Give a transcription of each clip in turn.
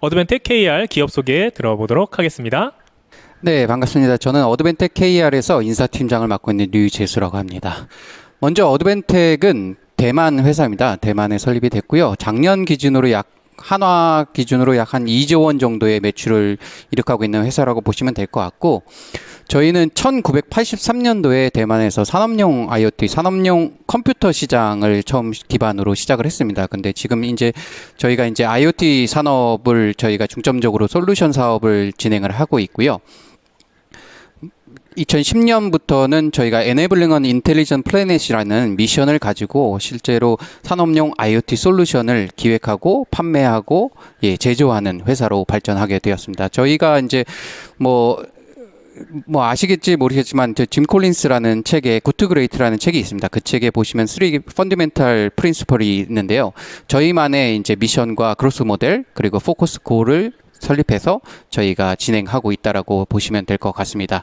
Advantech KR 기업 소개 들어보도록 하겠습니다. 네, 반갑습니다. 저는 Advantech KR에서 인사팀장을 맡고 있는 류재수라고 합니다. 먼저 Advantech은 대만 회사입니다. 대만에 설립이 됐고요. 작년 기준으로 약 한화 기준으로 약 한 2조 원 정도의 매출을 이룩하고 있는 회사라고 보시면 될 것 같고 저희는 1983년도에 대만에서 산업용 IoT, 산업용 컴퓨터 시장을 처음 기반으로 시작을 했습니다. 근데 지금 이제 저희가 이제 IoT 산업을 저희가 중점적으로 솔루션 사업을 진행을 하고 있고요. 2010년부터는 저희가 Enabling an Intelligent Planet이라는 미션을 가지고 실제로 산업용 IoT 솔루션을 기획하고 판매하고 예, 제조하는 회사로 발전하게 되었습니다. 저희가 이제 뭐, 뭐 아시겠지 모르겠지만 짐 콜린스라는 책에 Good to Great라는 책이 있습니다. 그 책에 보시면 3 fundamental principle이 있는데요. 저희만의 이제 미션과 growth model 그리고 focus goal을 설립해서 저희가 진행하고 있다라고 보시면 될 것 같습니다.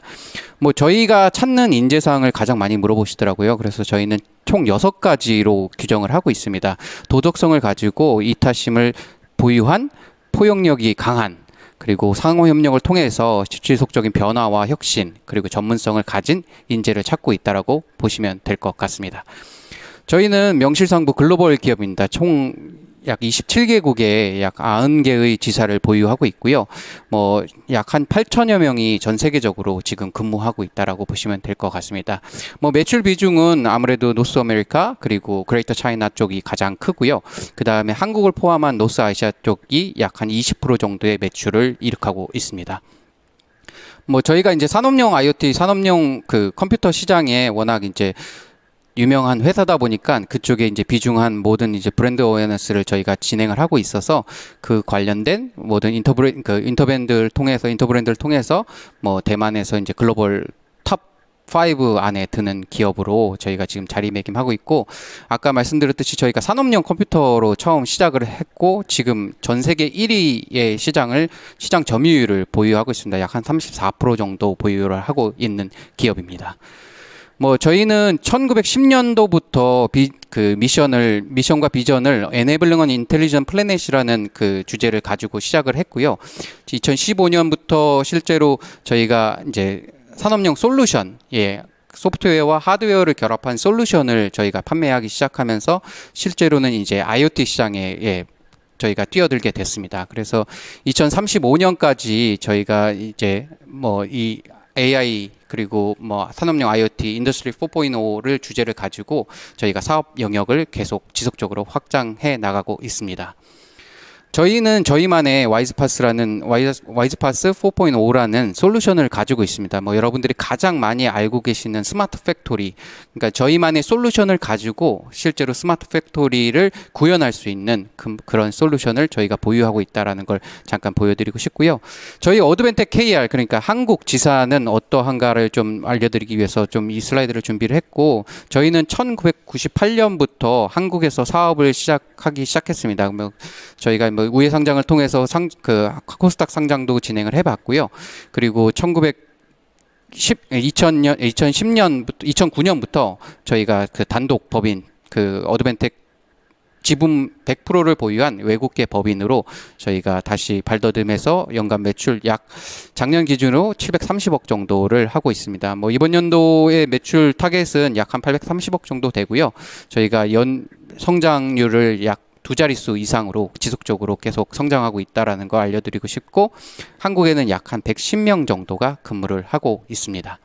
뭐 저희가 찾는 인재 사항을 가장 많이 물어보시더라고요. 그래서 저희는 총 여섯 가지로 규정을 하고 있습니다. 도덕성을 가지고 이타심을 보유한 포용력이 강한 그리고 상호 협력을 통해서 지속적인 변화와 혁신 그리고 전문성을 가진 인재를 찾고 있다라고 보시면 될 것 같습니다. 저희는 명실상부 글로벌 기업입니다. 총 약 27개국에 약 90개의 지사를 보유하고 있고요. 뭐 약 한 8천여 명이 전 세계적으로 지금 근무하고 있다라고 보시면 될 것 같습니다. 뭐 매출 비중은 아무래도 North America 그리고 Greater China 쪽이 가장 크고요. 그다음에 한국을 포함한 North Asia 쪽이 약 한 20% 정도의 매출을 이룩하고 있습니다. 뭐 저희가 이제 산업용 IoT 산업용 그 컴퓨터 시장에 워낙 이제 유명한 회사다 보니까 그쪽에 이제 비중한 모든 이제 brand awareness를 저희가 진행을 하고 있어서 그 관련된 모든 인터브레 그 인터밴드를 통해서 Interbrand를 통해서 뭐 대만에서 이제 글로벌 top 5 안에 드는 기업으로 저희가 지금 자리매김하고 있고 아까 말씀드렸듯이 저희가 산업용 컴퓨터로 처음 시작을 했고 지금 전 세계 1위의 시장을 시장 점유율을 보유하고 있습니다. 약 한 34% 정도 보유를 하고 있는 기업입니다. 뭐 저희는 1910년도부터 비, 그 미션을 미션과 비전을 Enabling an Intelligent Planet이라는 그 주제를 가지고 시작을 했고요. 2015년부터 실제로 저희가 이제 산업용 솔루션 예 소프트웨어와 하드웨어를 결합한 솔루션을 저희가 판매하기 시작하면서 실제로는 이제 IoT 시장에 예, 저희가 뛰어들게 됐습니다. 그래서 2035년까지 저희가 이제 뭐 이 AI 그리고 뭐 산업용 IoT, Industry 4.5를 주제를 가지고 저희가 사업 영역을 계속 지속적으로 확장해 나가고 있습니다. 저희는 저희만의 WISE-PaaS라는 WISE-PaaS 4.5라는 솔루션을 가지고 있습니다. 뭐 여러분들이 가장 많이 알고 계시는 smart factory, 그러니까 저희만의 솔루션을 가지고 실제로 smart factory를 구현할 수 있는 그, 런 솔루션을 저희가 보유하고 있다라는 걸 잠깐 보여드리고 싶고요. 저희 어드벤텍 KR 그러니까 한국 지사는 어떠한가를 좀 알려드리기 위해서 좀 이 슬라이드를 준비를 했고 저희는 1998년부터 한국에서 사업을 시작하기 시작했습니다. 뭐 저희가 뭐 우회 상장을 통해서 상, 그 코스닥 상장도 진행을 해봤고요. 그리고 1900 10, 2000년, 2010년부터, 2009년부터 저희가 그 단독 법인, 그 어드벤텍 지분 100%를 보유한 외국계 법인으로 저희가 다시 발돋움해서 연간 매출 약 작년 기준으로 730억 정도를 하고 있습니다. 뭐 이번 연도의 매출 target은 약 한 830억 정도 되고요. 저희가 연 성장률을 약 두 자릿수 이상으로 지속적으로 계속 성장하고 있다라는 거 알려드리고 싶고 한국에는 약 한 110명 정도가 근무를 하고 있습니다.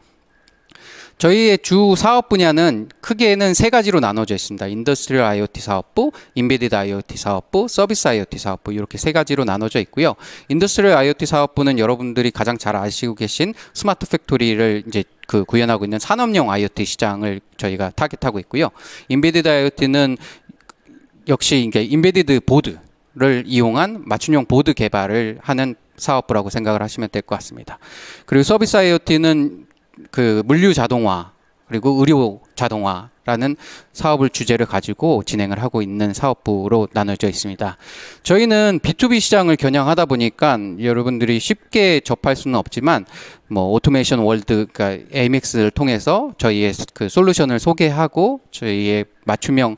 저희의 주 사업 분야는 크게는 세 가지로 나눠져 있습니다. industrial IoT 사업부, embedded IoT 사업부, 서비스 IoT 사업부 이렇게 세 가지로 나눠져 있고요. industrial IoT 사업부는 여러분들이 가장 잘 아시고 계신 smart factory를 이제 그 구현하고 있는 산업용 IoT 시장을 저희가 target하고 있고요. embedded IoT는 역시 이게 embedded board를 이용한 맞춤형 보드 개발을 하는 사업부라고 생각을 하시면 될 것 같습니다. 그리고 서비스 IoT는 그 물류 자동화 그리고 의료 자동화라는 사업을 주제를 가지고 진행을 하고 있는 사업부로 나눠져 있습니다. 저희는 B2B 시장을 겨냥하다 보니까 여러분들이 쉽게 접할 수는 없지만 뭐 오토메이션 월드 그러니까 AMX를 통해서 저희의 그 solution을 소개하고 저희의 맞춤형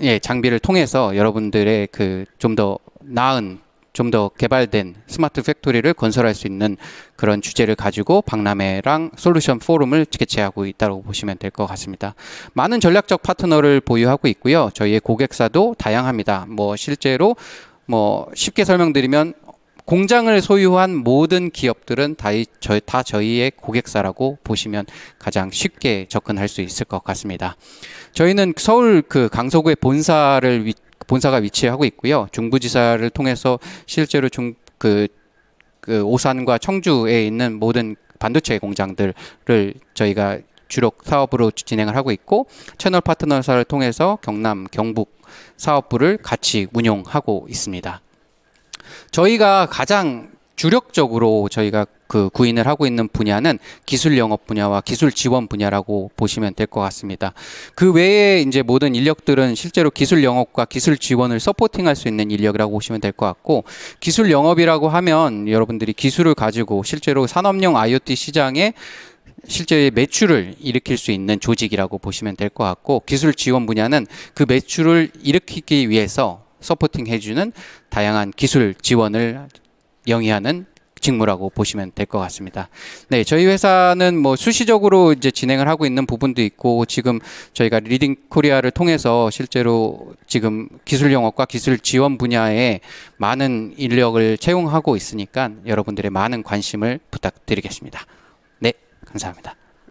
예, 장비를 통해서 여러분들의 그 좀 더 나은 좀 더 개발된 smart factory를 건설할 수 있는 그런 주제를 가지고 박람회랑 솔루션 포럼을 개최하고 있다고 보시면 될 것 같습니다. 많은 전략적 파트너를 보유하고 있고요. 저희의 고객사도 다양합니다. 뭐 실제로 뭐 쉽게 설명드리면 공장을 소유한 모든 기업들은 다, 이- 저희, 다 저희의 고객사라고 보시면 가장 쉽게 접근할 수 있을 것 같습니다. 저희는 서울 그 강서구의 본사를 위, 본사가 위치하고 있고요. 중부지사를 통해서 실제로 중, 그, 그 오산과 청주에 있는 모든 반도체 공장들을 저희가 주로 사업으로 진행을 하고 있고 채널 파트너사를 통해서 경남, 경북 사업부를 같이 운용하고 있습니다. 저희가 가장 주력적으로 저희가 그 구인을 하고 있는 분야는 기술 영업 분야와 기술 지원 분야라고 보시면 될 것 같습니다. 그 외에 이제 모든 인력들은 실제로 기술 영업과 기술 지원을 서포팅할 수 있는 인력이라고 보시면 될 것 같고 기술 영업이라고 하면 여러분들이 기술을 가지고 실제로 산업용 IoT 시장에 실제 매출을 일으킬 수 있는 조직이라고 보시면 될 것 같고 기술 지원 분야는 그 매출을 일으키기 위해서 supporting 해주는 다양한 기술 지원을 영위하는 직무라고 보시면 될 것 같습니다. 네, 저희 회사는 뭐 수시적으로 이제 진행을 하고 있는 부분도 있고 지금 저희가 리딩 코리아를 통해서 실제로 지금 기술 영업과 기술 지원 분야에 많은 인력을 채용하고 있으니까 여러분들의 많은 관심을 부탁드리겠습니다. 네, 감사합니다.